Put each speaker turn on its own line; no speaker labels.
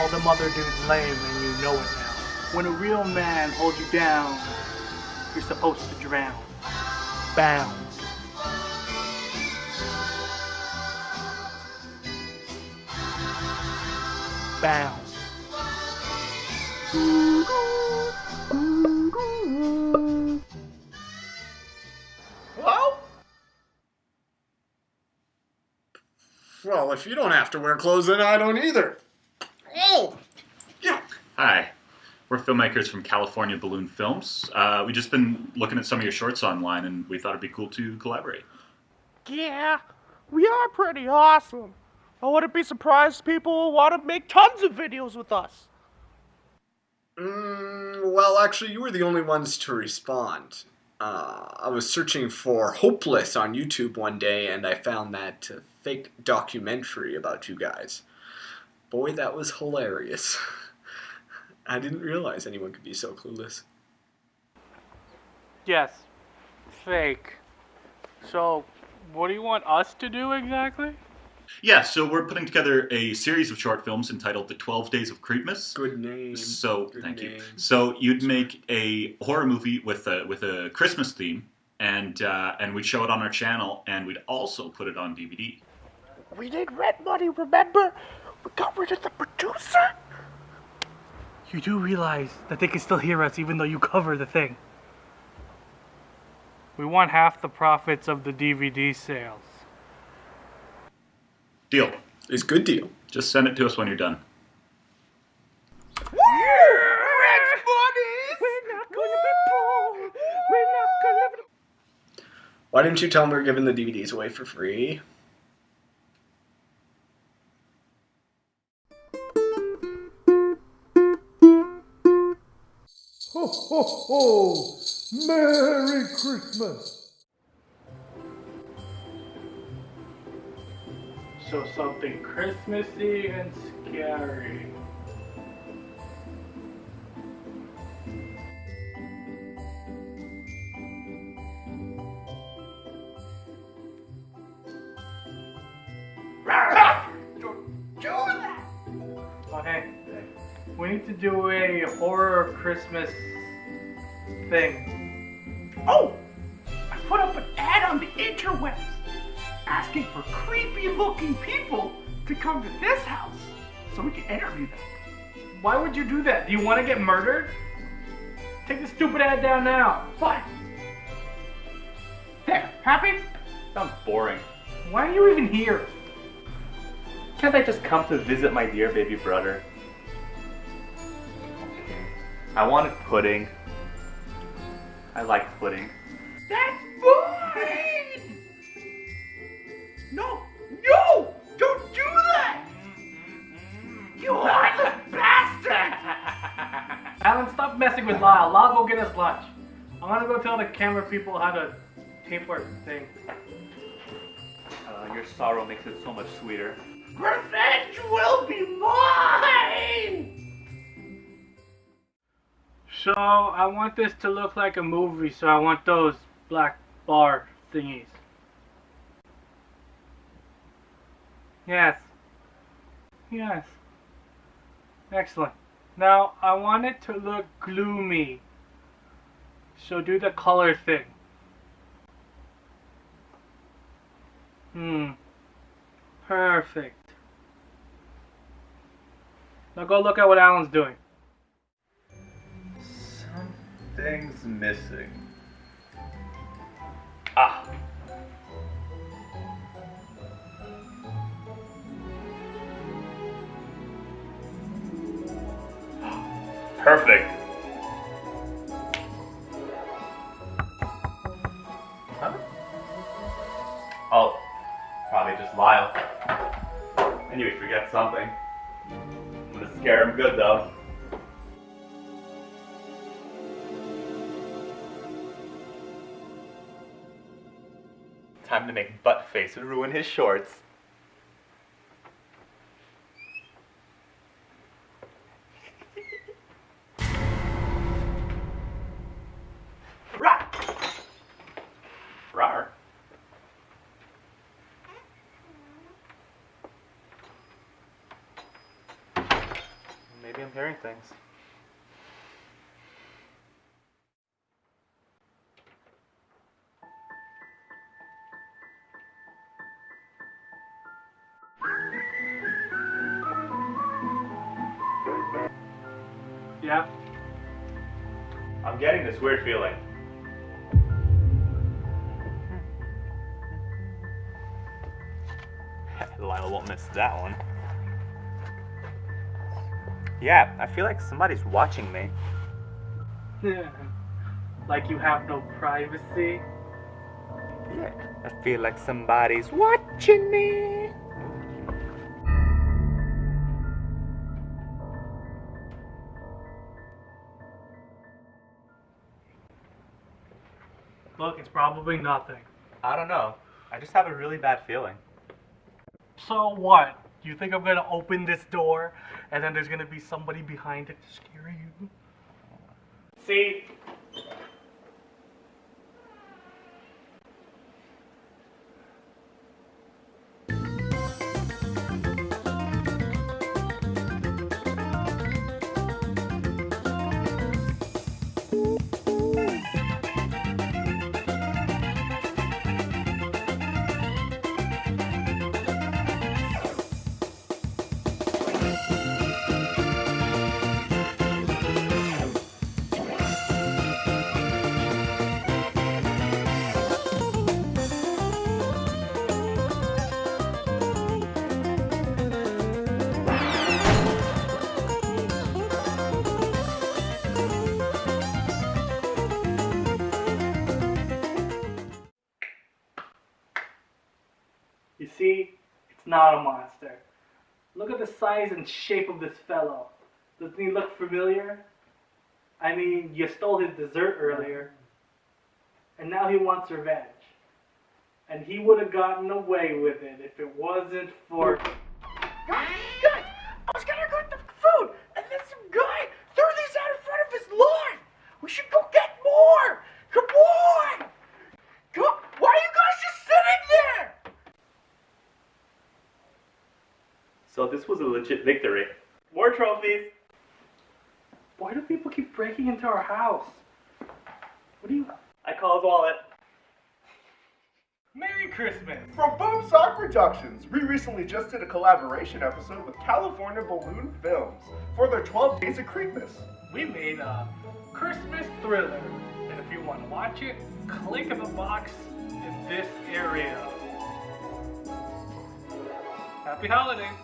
All them other dudes lame and you know it now. When a real man holds you down, you're supposed to drown. Bound. Bound.
Well? Well, if you don't have to wear clothes, then I don't either. Oh!
Hi, we're filmmakers from California Balloon Films. Uh, we've just been looking at some of your shorts online, and we thought it'd be cool to collaborate.
Yeah, we are pretty awesome. I wouldn't be surprised people want to make tons of videos with us.
Mm, well, actually, you were the only ones to respond. Uh, I was searching for Hopeless on YouTube one day, and I found that uh, fake documentary about you guys. Boy, that was hilarious. I didn't realize anyone could be so clueless.
Yes, fake. So, what do you want us to do exactly?
Yeah, so we're putting together a series of short films entitled The 12 Days of Creepmas.
Good name.
So,
Good
thank you. So you'd make a horror movie with a with a Christmas theme, and uh, and we'd show it on our channel, and we'd also put it on DVD.
We did Red money, remember? We got rid of the producer? You do realize that they can still hear us even though you cover the thing. We want half the profits of the DVD sales.
Deal.
It's a good deal.
Just send it to us when you're done.
We're not gonna be poor. We're not gonna
Why didn't you tell them we are giving the DVDs away for free?
Ho, ho, ho! Merry Christmas!
So something Christmassy and scary. Hey, we need to do a horror Christmas thing. Oh! I put up an ad on the interwebs asking for creepy looking people to come to this house so we can interview them. Why would you do that? Do you want to get murdered? Take the stupid ad down now. Fine. There, happy?
Sounds boring.
Why are you even here?
Can't I just come to visit my dear baby brother? I wanted pudding. I like pudding.
That's mine! No! No! Don't do that! You heartless bastard! Alan, stop messing with Lyle. Lyle, go get us lunch. I'm gonna go tell the camera people how to tape our thing.
Uh, your sorrow makes it so much sweeter.
Revenge will be mine! So, I want this to look like a movie, so I want those black bar thingies. Yes. Yes. Excellent. Now, I want it to look gloomy. So do the color thing. Hmm. Perfect. Now go look at what Alan's doing.
Something's missing. Ah. Perfect. Huh? Oh, probably just Lyle. I knew he'd forget something. I'm gonna scare him good though. Time to make butt Buttface ruin his shorts. Maybe I'm hearing things.
Yeah.
I'm getting this weird feeling. Lionel won't miss that one. Yeah, I feel like somebody's watching me. Yeah.
Like you have no privacy.
Yeah, I feel like somebody's watching me.
Look, it's probably nothing.
I don't know. I just have a really bad feeling.
So what? You think I'm gonna open this door and then there's gonna be somebody behind it to scare you? See? Not a monster. Look at the size and shape of this fellow. Doesn't he look familiar? I mean, you stole his dessert earlier, and now he wants revenge. And he would have gotten away with it if it wasn't for. Guys, guys, I was gonna go get the food, and then some guy threw these out in front of his lawn. We should go get more. Come on. Come on. Why are you guys just sitting there?
So this was a legit victory. More trophies.
Why do people keep breaking into our house? What do you?
I call his wallet.
Merry Christmas!
From Boom Sock Productions, we recently just did a collaboration episode with California Balloon Films for their 12 Days of Creepmas.
We made a Christmas thriller, and if you want to watch it, click in the box in this area. Happy holidays!